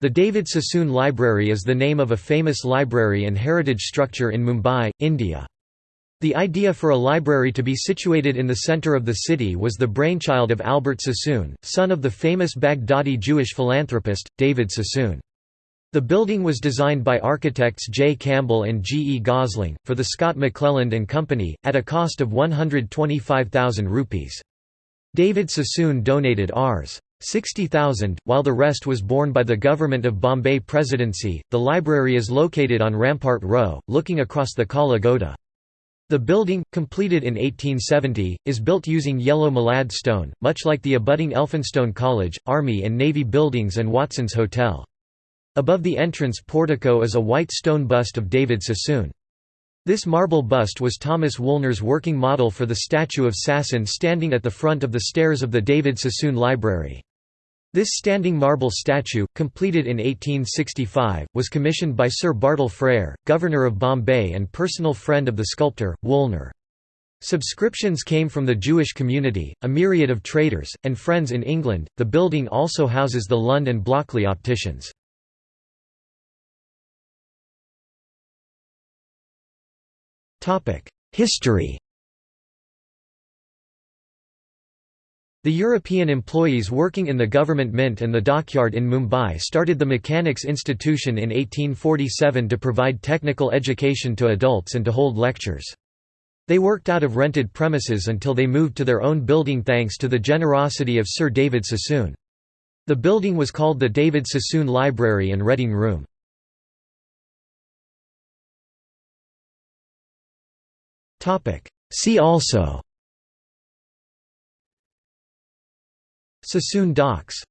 The David Sassoon Library is the name of a famous library and heritage structure in Mumbai, India. The idea for a library to be situated in the centre of the city was the brainchild of Albert Sassoon, son of the famous Baghdadi Jewish philanthropist, David Sassoon. The building was designed by architects J. Campbell and G. E. Gosling, for the Scott McClelland and Company, at a cost of 125,000 rupees. David Sassoon donated Rs. 60,000, while the rest was borne by the Government of Bombay Presidency. The library is located on Rampart Row, looking across the Kala Ghoda. The building, completed in 1870, is built using yellow malad stone, much like the abutting Elphinstone College, Army and Navy buildings and Watson's Hotel. Above the entrance portico is a white stone bust of David Sassoon. This marble bust was Thomas Woolner's working model for the statue of Sassoon standing at the front of the stairs of the David Sassoon Library. This standing marble statue, completed in 1865, was commissioned by Sir Bartle Frere, Governor of Bombay and personal friend of the sculptor, Woolner. Subscriptions came from the Jewish community, a myriad of traders, and friends in England. The building also houses the Lund and Blockley opticians. History The European employees working in the government mint and the dockyard in Mumbai started the Mechanics Institution in 1847 to provide technical education to adults and to hold lectures. They worked out of rented premises until they moved to their own building thanks to the generosity of Sir David Sassoon. The building was called the David Sassoon Library and Reading Room. See also Sassoon docks